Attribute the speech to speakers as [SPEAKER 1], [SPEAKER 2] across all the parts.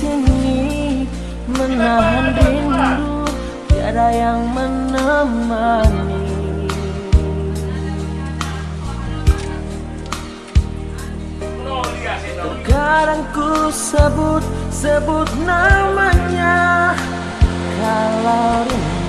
[SPEAKER 1] sini menahan rindu tiada yang menemani. Terkadang ku sebut sebut namanya kalau rindu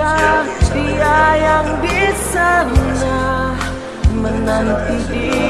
[SPEAKER 1] Setiakah dia yang di sana menanti diriku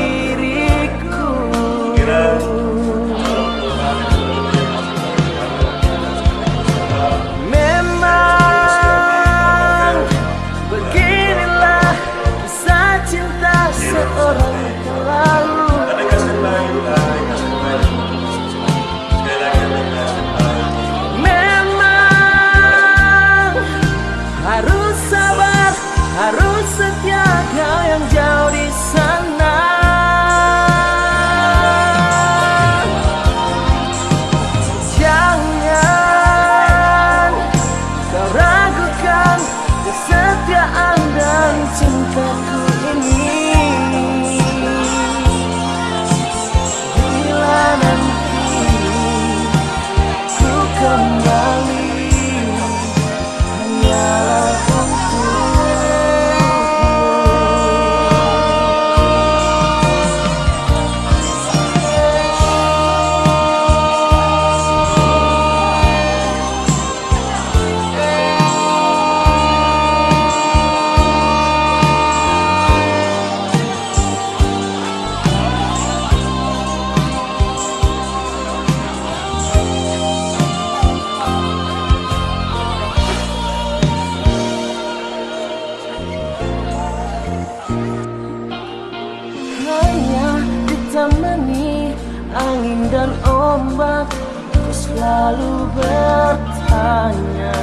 [SPEAKER 1] hanya ditemani angin dan ombak ku selalu bertanya.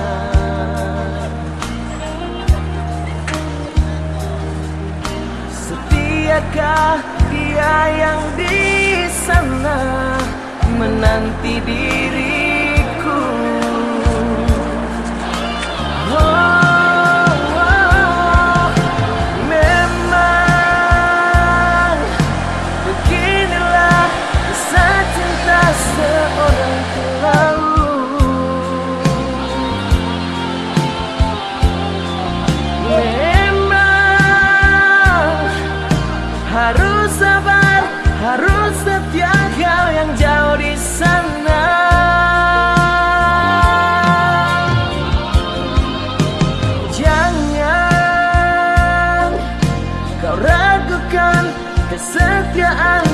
[SPEAKER 1] Setiakah dia yang di sana menanti diriku 热爱。